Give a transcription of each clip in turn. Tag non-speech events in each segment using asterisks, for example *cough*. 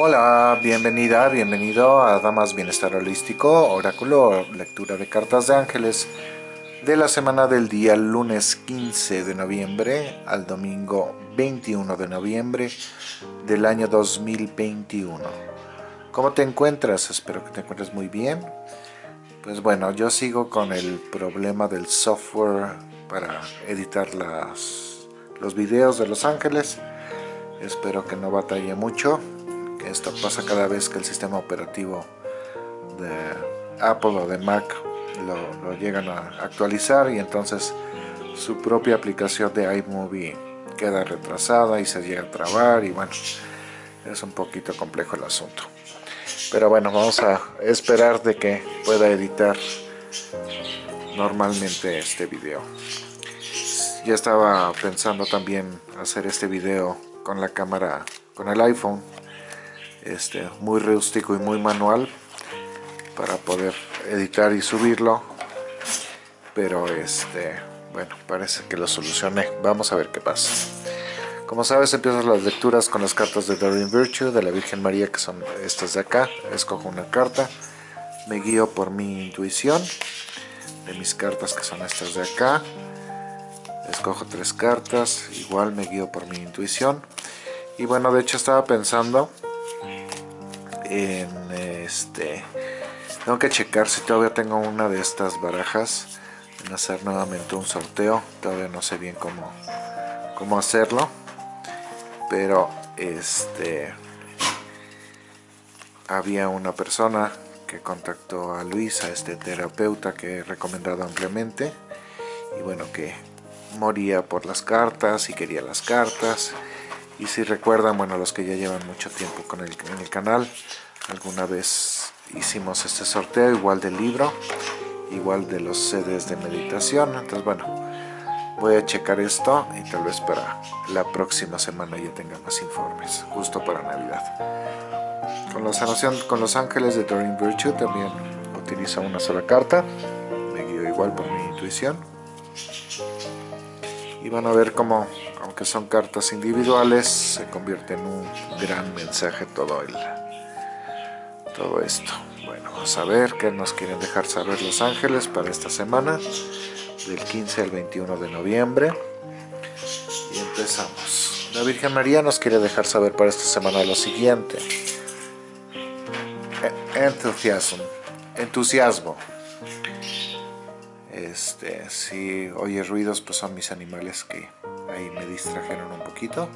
Hola, bienvenida, bienvenido a Damas Bienestar Holístico, Oráculo, lectura de cartas de ángeles de la semana del día lunes 15 de noviembre al domingo 21 de noviembre del año 2021. ¿Cómo te encuentras? Espero que te encuentres muy bien. Pues bueno, yo sigo con el problema del software para editar las, los videos de Los Ángeles. Espero que no batalle mucho esto pasa cada vez que el sistema operativo de Apple o de Mac lo, llegan a actualizar y entonces su propia aplicación de iMovie queda retrasada y se llega a trabar y bueno, es un poquito complejo el asunto. Pero bueno, vamos a esperar de que pueda editar normalmente este video. Ya estaba pensando también hacer este video con la cámara, con el iPhone este, muy rústico y muy manual para poder editar y subirlo. Pero este bueno parece que lo solucioné. Vamos a ver qué pasa. Como sabes empiezo las lecturas con las cartas de Doreen Virtue de la Virgen María que son estas de acá. Escojo una carta me guío por mi intuición de mis cartas que son estas de acá. Escojo tres cartas igual me guío por mi intuición. Y bueno de hecho estaba pensando en este tengo que checar si todavía tengo una de estas barajas en hacer nuevamente un sorteo. Todavía no sé bien cómo cómo hacerlo pero este había una persona que contactó a Luis, a este terapeuta que he recomendado ampliamente y bueno que moría por las cartas y quería las cartas y si recuerdan, bueno, los que ya llevan mucho tiempo con el, en el canal, alguna vez hicimos este sorteo igual del libro, igual de los CDs de meditación, entonces bueno, voy a checar esto y tal vez para la próxima semana ya tenga más informes, justo para Navidad. Con la sanación con los ángeles de Doreen Virtue también utilizo una sola carta, me guío igual por mi intuición. Y van a ver cómo que son cartas individuales, se convierte en un gran mensaje todo, el, todo esto. Bueno, vamos a ver qué nos quieren dejar saber los ángeles para esta semana, del 15 al 21 de noviembre. Y empezamos. La Virgen María nos quiere dejar saber para esta semana lo siguiente. E, entusiasmo. Entusiasmo. Este, si oye ruidos, pues son mis animales que ahí me distrajeron un poquito.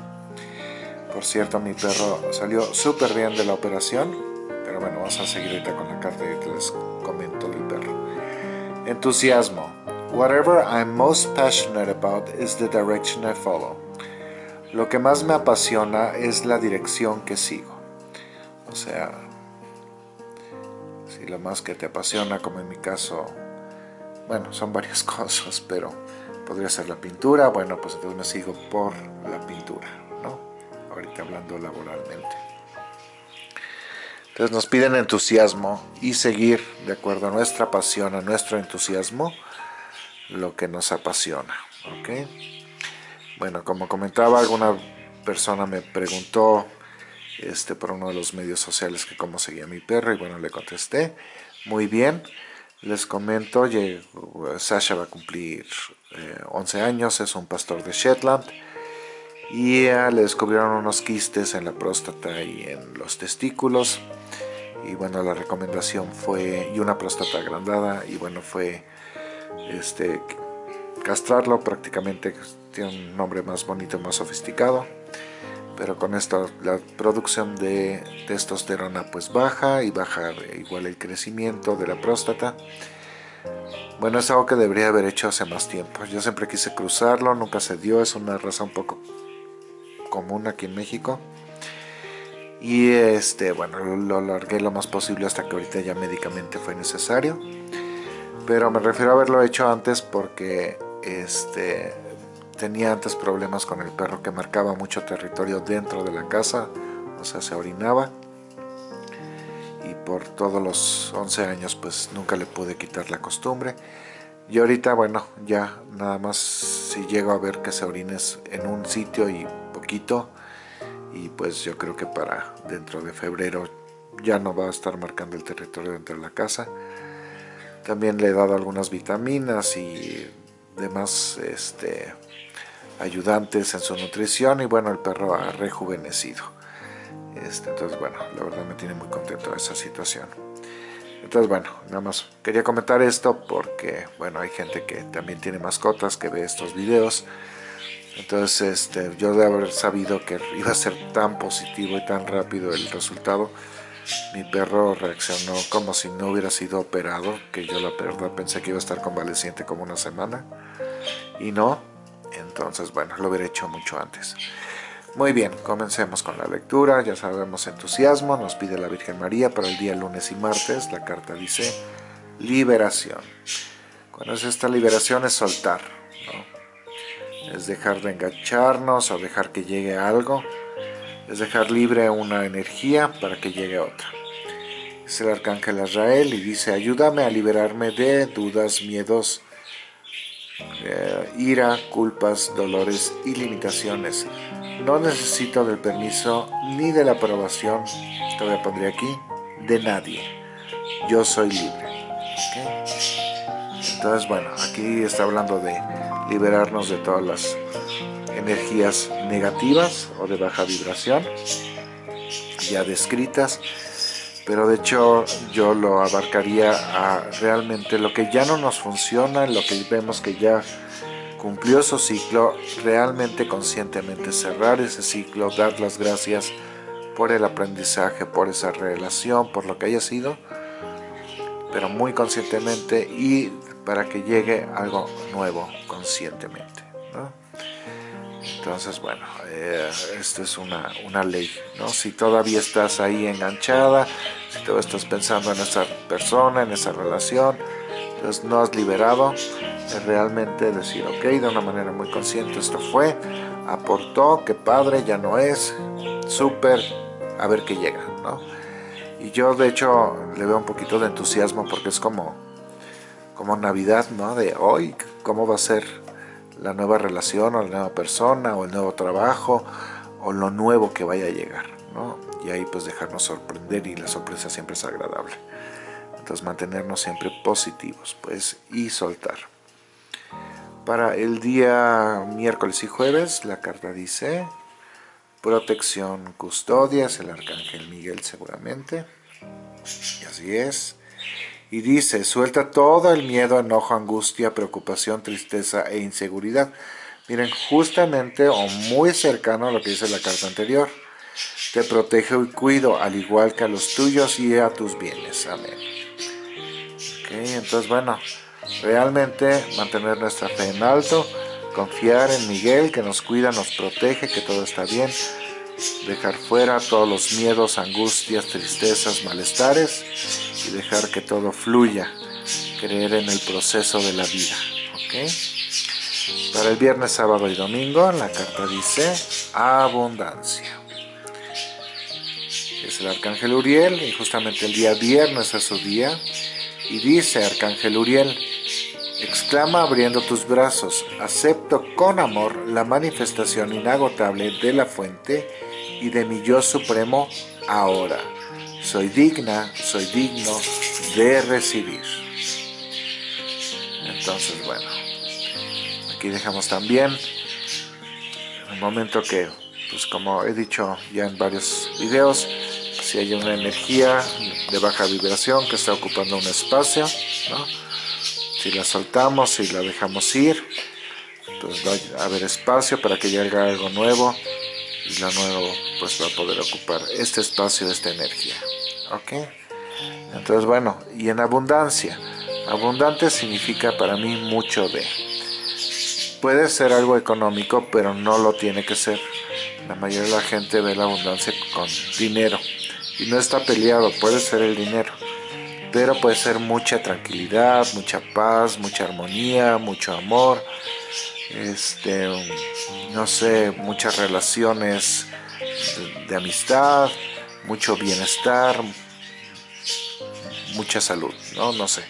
Por cierto, mi perro salió súper bien de la operación, pero bueno, vamos a seguir ahorita con la carta y les comento del perro. Entusiasmo. Whatever I'm most passionate about is the direction I follow. Lo que más me apasiona es la dirección que sigo. O sea, si lo más que te apasiona, como en mi caso, bueno, son varias *laughs* cosas, pero podría ser la pintura, bueno, pues entonces me sigo por la pintura, ¿no? Ahorita hablando laboralmente. Entonces nos piden entusiasmo y seguir de acuerdo a nuestra pasión, a nuestro entusiasmo, lo que nos apasiona, ¿ok? Bueno, como comentaba, alguna persona me preguntó este, por uno de los medios sociales que cómo seguía mi perro y bueno, le contesté, muy bien, les comento, Sasha va a cumplir 11 eh, años, es un pastor de Shetland y le descubrieron unos quistes en la próstata y en los testículos y bueno la recomendación fue y una próstata agrandada y bueno fue este castrarlo prácticamente tiene un nombre más bonito más sofisticado pero con esto la producción de testosterona pues baja y baja igual el crecimiento de la próstata. Bueno es algo que debería haber hecho hace más tiempo. Yo siempre quise cruzarlo nunca se dio es una raza un poco común aquí en México. Y este bueno lo alargué lo más posible hasta que ahorita ya médicamente fue necesario. Pero me refiero a haberlo hecho antes porque este tenía antes problemas con el perro que marcaba mucho territorio dentro de la casa, o sea, se orinaba. Y por todos los 11 años pues nunca le pude quitar la costumbre. Y ahorita, bueno, ya nada más si llego a ver que se orines en un sitio y poquito, y pues yo creo que para dentro de febrero ya no va a estar marcando el territorio dentro de la casa. También le he dado algunas vitaminas y demás este, ayudantes en su nutrición y bueno, el perro ha rejuvenecido. Este, entonces bueno, la verdad me tiene muy contento esa situación. Entonces bueno, nada más quería comentar esto porque bueno, hay gente que también tiene mascotas que ve estos videos. Entonces este, yo de haber sabido que iba a ser tan positivo y tan rápido el resultado, mi perro reaccionó como si no hubiera sido operado, que yo la verdad pensé que iba a estar convaleciente como una semana y no, entonces bueno, lo hubiera hecho mucho antes. Muy bien, comencemos con la lectura, ya sabemos entusiasmo, nos pide la Virgen María para el día lunes y martes, la carta dice liberación. Cuando es esta liberación es soltar, es dejar de engancharnos o dejar que llegue algo, es dejar libre una energía para que llegue otra. Es el arcángel Israel y dice, ayúdame a liberarme de dudas, miedos, eh, ira, culpas, dolores y limitaciones. No necesito del permiso ni de la aprobación, todavía pondré aquí, de nadie. Yo soy libre. Entonces, bueno, aquí está hablando de liberarnos de todas las energías negativas o de baja vibración, ya descritas, pero de hecho yo lo abarcaría a realmente lo que ya no nos funciona, lo que vemos que ya cumplió su ciclo, realmente conscientemente cerrar ese ciclo, dar las gracias por el aprendizaje, por esa relación, por lo que haya sido, pero muy conscientemente y para que llegue algo nuevo conscientemente. Entonces, bueno, eh, esto es una, una, ley, ¿no? Si todavía estás ahí enganchada, si todavía estás pensando en esa persona, en esa relación, entonces no has liberado, es realmente decir, ok, de una manera muy consciente esto fue, aportó, qué padre, ya no es, súper, a ver qué llega, ¿no? Y yo de hecho le veo un poquito de entusiasmo porque es como, como Navidad, ¿no? De hoy, ¿cómo va a ser la nueva relación o la nueva persona o el nuevo trabajo o lo nuevo que vaya a llegar, ¿no? Y ahí pues dejarnos sorprender y la sorpresa siempre es agradable. Entonces mantenernos siempre positivos, pues, y soltar. Para el día miércoles y jueves, la carta dice protección, custodia, es el arcángel Miguel seguramente. Y así es. Y dice, suelta todo el miedo, enojo, angustia, preocupación, tristeza e inseguridad. Miren, justamente o muy cercano a lo que dice la carta anterior. Te protejo y cuido, al igual que a los tuyos y a tus bienes. Amén. Ok, entonces bueno, realmente mantener nuestra fe en alto, confiar en Miguel que nos cuida, nos protege, que todo está bien, dejar fuera todos los miedos, angustias, tristezas, malestares y dejar que todo fluya, creer en el proceso de la vida. Para el viernes, sábado y domingo la carta dice abundancia. Es el Arcángel Uriel y justamente el día viernes es su día y dice Arcángel Uriel, exclama abriendo tus brazos, acepto con amor la manifestación inagotable de la fuente y de mi yo supremo ahora. Soy digna, soy digno de recibir. Entonces, bueno, aquí dejamos también un momento que, pues como he dicho ya en varios videos, si hay una energía de baja vibración que está ocupando un espacio, si la soltamos, si la dejamos ir, pues va a haber espacio para que llegue algo nuevo y lo nuevo pues va a poder ocupar este espacio, esta energía. ¿Ok? Entonces bueno, y en abundancia. Abundante significa para mí mucho de. Puede ser algo económico, pero no lo tiene que ser. La mayoría de la gente ve la abundancia con dinero. Y no está peleado, puede ser el dinero. Pero puede ser mucha tranquilidad, mucha paz, mucha armonía, mucho amor, este, no sé, muchas relaciones de, amistad, mucho bienestar, mucha salud, ¿no? No sé.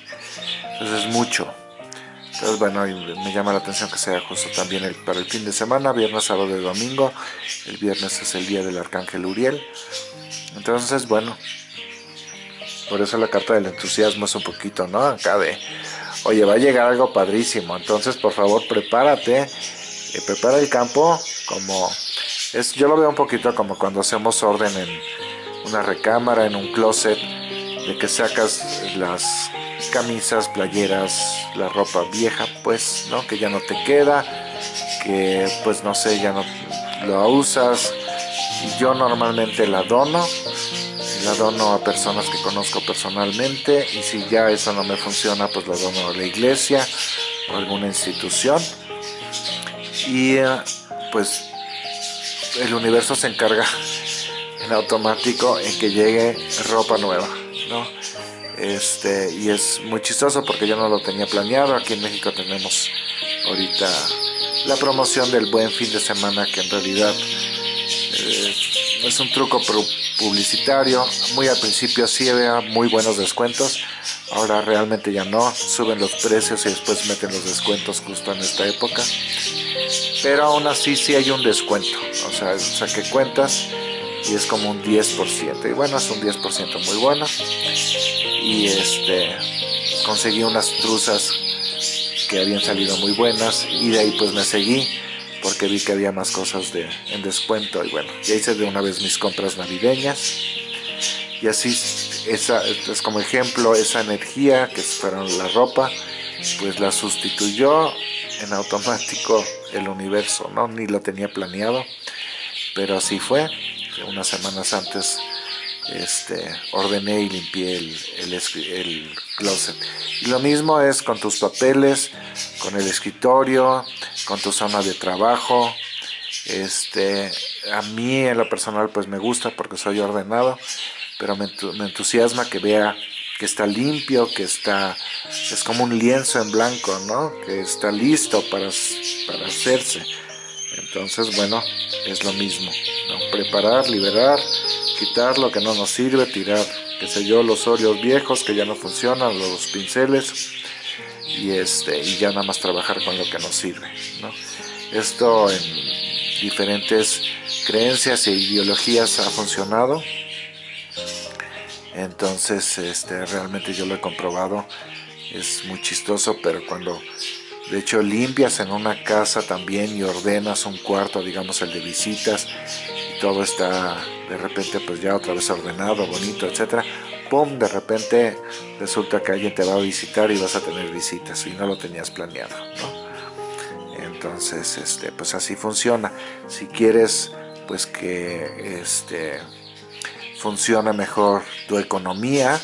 Entonces es mucho. Entonces, bueno, me llama la atención que sea justo también el, para el fin de semana, viernes, sábado y domingo. El viernes es el día del Arcángel Uriel. Entonces, bueno, por eso la carta del entusiasmo es un poquito, ¿no? Acá de, oye, va a llegar algo padrísimo. Entonces, por favor, prepárate. Eh, prepara el campo como... es Yo lo veo un poquito como cuando hacemos orden en una recámara, en un closet, de que sacas las camisas, playeras, la ropa vieja, pues, ¿no? Que ya no te queda, que pues no sé, ya no lo usas. Yo normalmente la dono, la dono a personas que conozco personalmente y si ya eso no me funciona, pues la dono a la iglesia o alguna institución. Y eh, pues el universo se encarga automático en que llegue ropa nueva, ¿no? Este, y es muy chistoso porque yo no lo tenía planeado. Aquí en México tenemos ahorita la promoción del buen fin de semana que en realidad eh, es un truco publicitario. Muy al principio sí había muy buenos descuentos. Ahora realmente ya no. Suben los precios y después meten los descuentos justo en esta época. Pero aún así sí hay un descuento. O sea, saqué cuentas y es como un 10%. Y bueno, es un 10% muy bueno y este conseguí unas truzas que habían salido muy buenas y de ahí pues me seguí porque vi que había más cosas de, en descuento y bueno, ya hice de una vez mis compras navideñas y así esa es como ejemplo esa energía que fueron la ropa pues la sustituyó en automático el universo, ¿no? Ni lo tenía planeado, pero así fue. Unas semanas antes este, ordené y limpié el, el, closet. Y lo mismo es con tus papeles, con el escritorio, con tu zona de trabajo. Este, a mí en lo personal pues me gusta porque soy ordenado, pero me, entusiasma que vea que está limpio, que está, es como un lienzo en blanco, ¿no? Que está listo para, para hacerse. Entonces, bueno, es lo mismo, Preparar, liberar, quitar lo que no nos sirve, tirar, qué sé yo, los óleos viejos que ya no funcionan, los pinceles y, este, y ya nada más trabajar con lo que nos sirve. Esto en diferentes creencias e ideologías ha funcionado. Entonces, este, realmente yo lo he comprobado. Es muy chistoso, pero cuando de hecho limpias en una casa también y ordenas un cuarto, digamos el de visitas, todo está de repente pues ya otra vez ordenado, bonito, etcétera, ¡pum! De repente resulta que alguien te va a visitar y vas a tener visitas y no lo tenías planeado, ¿no? Entonces, este, pues así funciona. Si quieres pues que este, funcione mejor tu economía,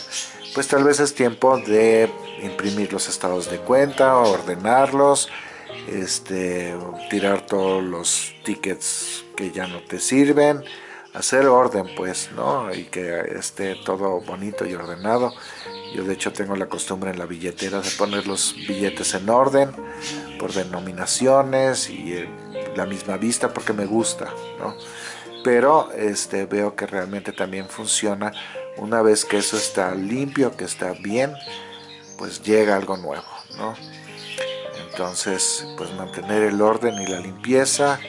pues tal vez es tiempo de imprimir los estados de cuenta, ordenarlos, este, tirar todos los tickets que ya no te sirven, hacer orden pues, ¿no? Y que esté todo bonito y ordenado. Yo de hecho tengo la costumbre en la billetera de poner los billetes en orden, por denominaciones y eh, la misma vista porque me gusta, ¿no? Pero este, veo que realmente también funciona una vez que eso está limpio, que está bien, pues llega algo nuevo, ¿no? Entonces, pues mantener el orden y la limpieza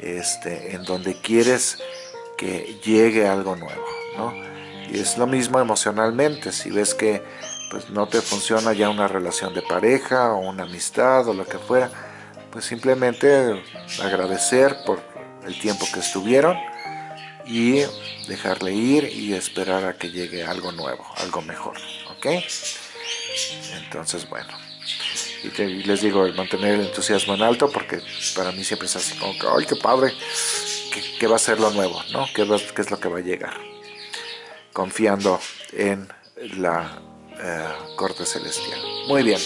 este, en donde quieres que llegue algo nuevo, ¿no? Y es lo mismo emocionalmente, si ves que pues no te funciona ya una relación de pareja o una amistad o lo que fuera, pues simplemente agradecer por el tiempo que estuvieron y dejarle ir y esperar a que llegue algo nuevo, algo mejor, ¿ok? Entonces, bueno, y, les digo, mantener el entusiasmo en alto porque para mí siempre es así como que, ¡ay, qué padre! ¿Qué, va a ser lo nuevo? ¿no? ¿Qué, ¿Qué, es lo que va a llegar? Confiando en la eh, corte celestial. Muy bien.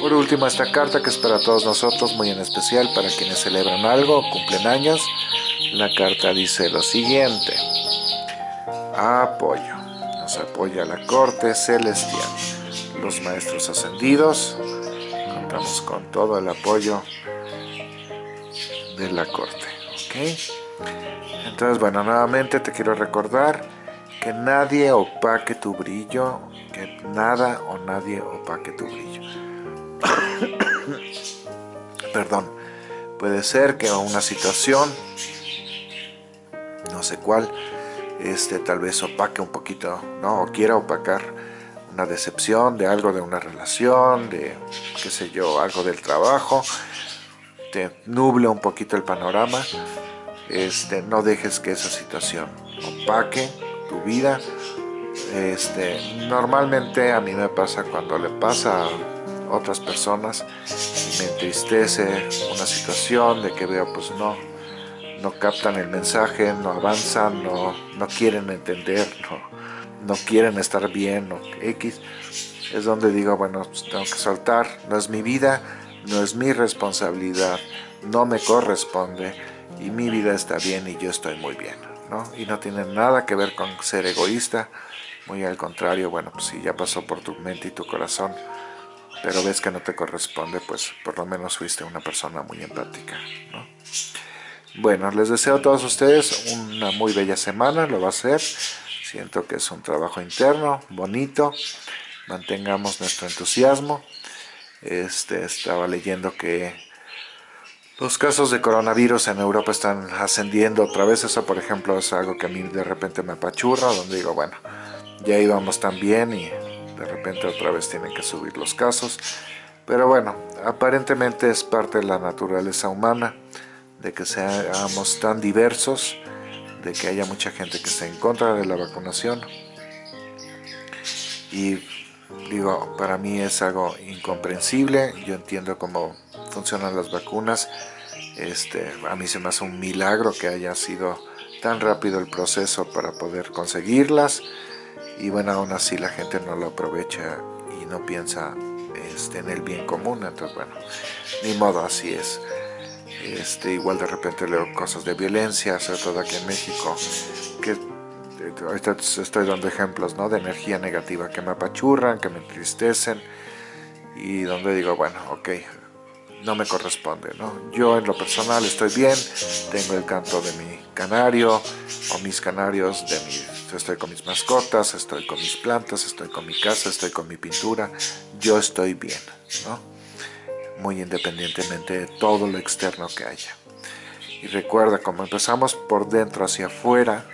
Por último, esta carta que es para todos nosotros, muy en especial para quienes celebran algo, cumplen años. La carta dice lo siguiente. Apoyo. Nos apoya la corte celestial. Los maestros ascendidos. Con todo el apoyo de la corte. ¿Ok? Entonces, bueno, nuevamente te quiero recordar que nadie opaque tu brillo, que nada o nadie opaque tu brillo. *coughs* perdón, puede ser que una situación, no sé cuál, este, tal vez opaque un poquito, ¿no? O quiera opacar una decepción de algo de una relación, de, qué sé yo, algo del trabajo, te nuble un poquito el panorama, este, no dejes que esa situación opaque tu vida. Este, normalmente a mí me pasa cuando le pasa a otras personas me entristece una situación de que veo pues no, no captan el mensaje, no avanzan, no, no quieren entender, no, no quieren estar bien, o X, es donde digo, bueno, pues tengo que soltar, no es mi vida, no es mi responsabilidad, no me corresponde y mi vida está bien y yo estoy muy bien, ¿no? Y no tiene nada que ver con ser egoísta, muy al contrario, bueno, pues si ya pasó por tu mente y tu corazón, pero ves que no te corresponde, pues por lo menos fuiste una persona muy empática, ¿no? Bueno, les deseo a todos ustedes una muy bella semana, lo va a ser. Siento que es un trabajo interno, bonito. Mantengamos nuestro entusiasmo. Este, estaba leyendo que los casos de coronavirus en Europa están ascendiendo otra vez. Eso, por ejemplo, es algo que a mí de repente me apachurra, donde digo, bueno, ya íbamos tan bien y de repente otra vez tienen que subir los casos. Pero bueno, aparentemente es parte de la naturaleza humana de que seamos tan diversos, de que haya mucha gente que esté en contra de la vacunación. Y digo, para mí es algo incomprensible, yo entiendo cómo funcionan las vacunas, este, a mí se me hace un milagro que haya sido tan rápido el proceso para poder conseguirlas y bueno, aún así la gente no lo aprovecha y no piensa este, en el bien común, entonces bueno, ni modo, así es. Este, igual de repente leo cosas de violencia, sobre todo aquí en México, que ahorita estoy dando ejemplos ¿no? de energía negativa que me apachurran, que me entristecen y donde digo, bueno, ok, no me corresponde, ¿no? Yo en lo personal estoy bien, tengo el canto de mi canario o mis canarios, de mi, estoy con mis mascotas, estoy con mis plantas, estoy con mi casa, estoy con mi pintura, yo estoy bien, ¿no? Muy independientemente de todo lo externo que haya. Y recuerda, como empezamos por dentro hacia afuera,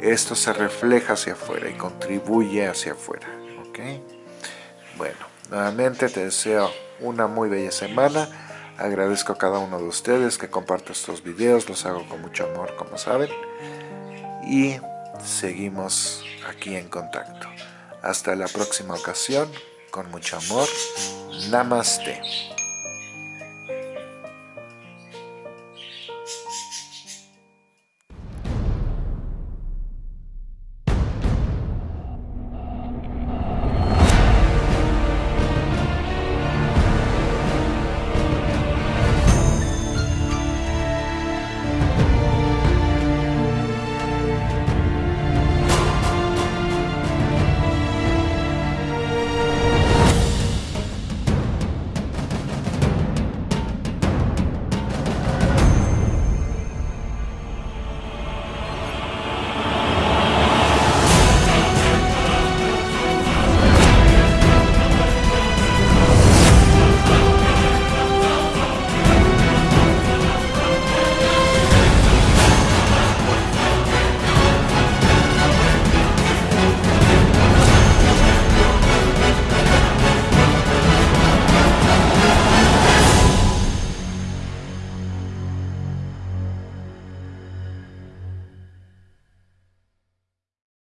esto se refleja hacia afuera y contribuye hacia afuera. ¿ok? Bueno, nuevamente te deseo una muy bella semana. Agradezco a cada uno de ustedes que comparte estos videos, los hago con mucho amor, como saben. Y seguimos aquí en contacto. Hasta la próxima ocasión, con mucho amor. Namaste.